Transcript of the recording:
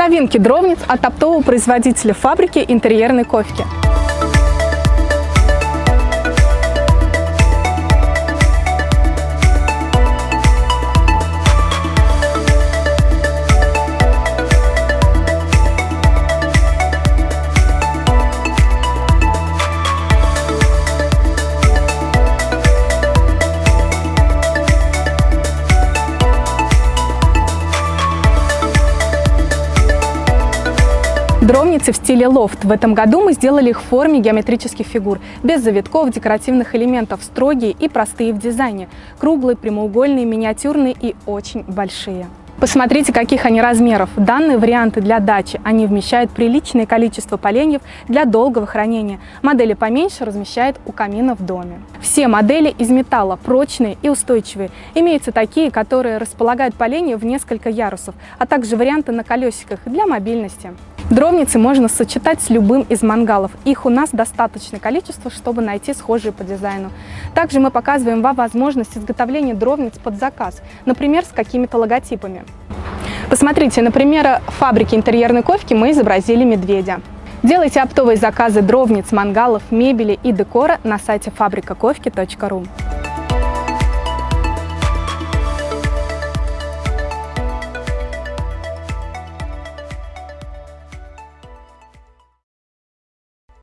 Новинки дровниц от оптового производителя фабрики интерьерной ковки. Дровницы в стиле лофт. В этом году мы сделали их в форме геометрических фигур, без завитков, декоративных элементов, строгие и простые в дизайне, круглые, прямоугольные, миниатюрные и очень большие. Посмотрите, каких они размеров. Данные варианты для дачи. Они вмещают приличное количество поленьев для долгого хранения. Модели поменьше размещают у камина в доме. Все модели из металла, прочные и устойчивые. Имеются такие, которые располагают поленья в несколько ярусов, а также варианты на колесиках для мобильности. Дровницы можно сочетать с любым из мангалов. Их у нас достаточное количество, чтобы найти схожие по дизайну. Также мы показываем вам возможность изготовления дровниц под заказ, например, с какими-то логотипами. Посмотрите, например, фабрики интерьерной ковки мы изобразили медведя. Делайте оптовые заказы дровниц, мангалов, мебели и декора на сайте фабрикаковки.ру.